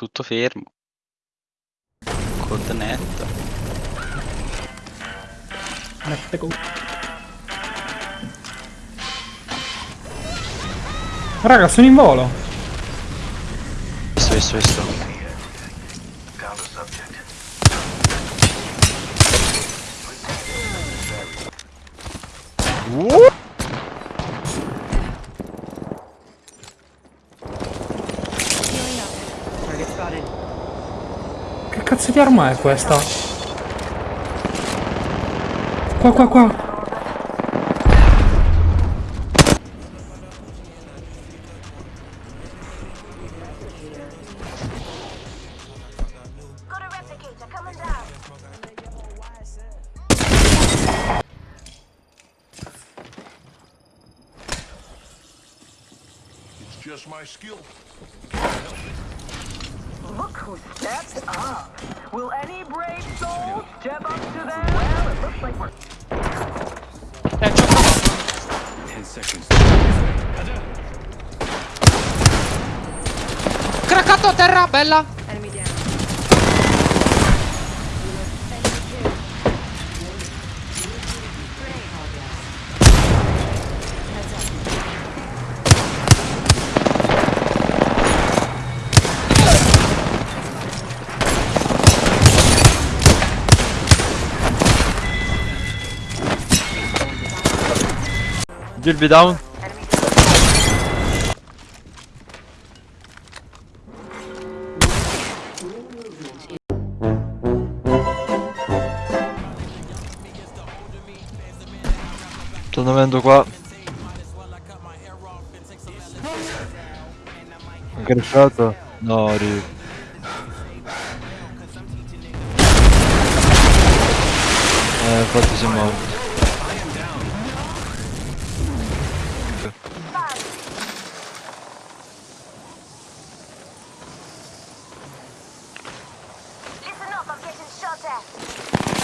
Tutto fermo. Code net. Con... Raga, sono in volo. Visto, visto, visto. Che cazzo di arma è questa? Qua, qua, qua. Just my skill. Look who stepped up. Will any brave soul step up to them? Well, it looks like we're Craccato a terra, bella. Gilby down. Stanno venendo qua. Anche risciato? No, ri. Eh, infatti siamo morti. Delta.